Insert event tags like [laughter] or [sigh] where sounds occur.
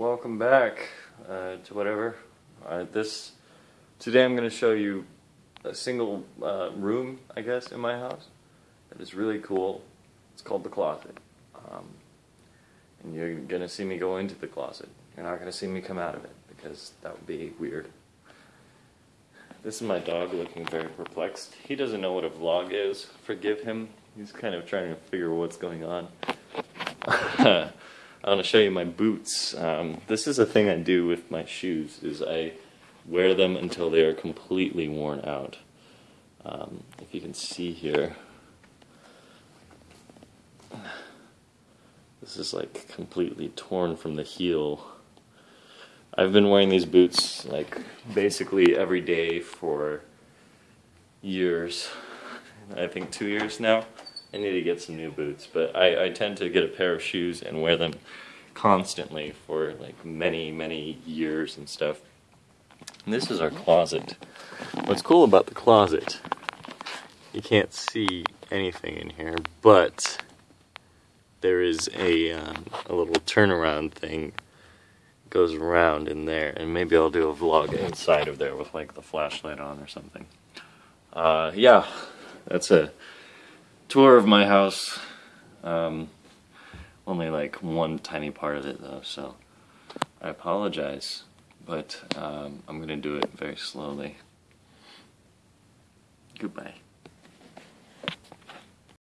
welcome back uh, to whatever. Uh, this today I'm going to show you a single uh, room, I guess, in my house that is really cool. It's called the closet, um, and you're going to see me go into the closet. You're not going to see me come out of it because that would be weird. This is my dog looking very perplexed. He doesn't know what a vlog is. Forgive him. He's kind of trying to figure what's going on. [laughs] I want to show you my boots. Um, this is a thing I do with my shoes, is I wear them until they are completely worn out. Um, if you can see here, this is like completely torn from the heel. I've been wearing these boots like basically every day for years. I think two years now. I need to get some new boots, but I, I tend to get a pair of shoes and wear them constantly for like many, many years and stuff. And this is our closet. What's cool about the closet, you can't see anything in here, but there is a, um, a little turnaround thing goes around in there, and maybe I'll do a vlog inside of there with like the flashlight on or something. Uh, yeah, that's a tour of my house. Um, only like one tiny part of it though, so I apologize, but um, I'm gonna do it very slowly. Goodbye.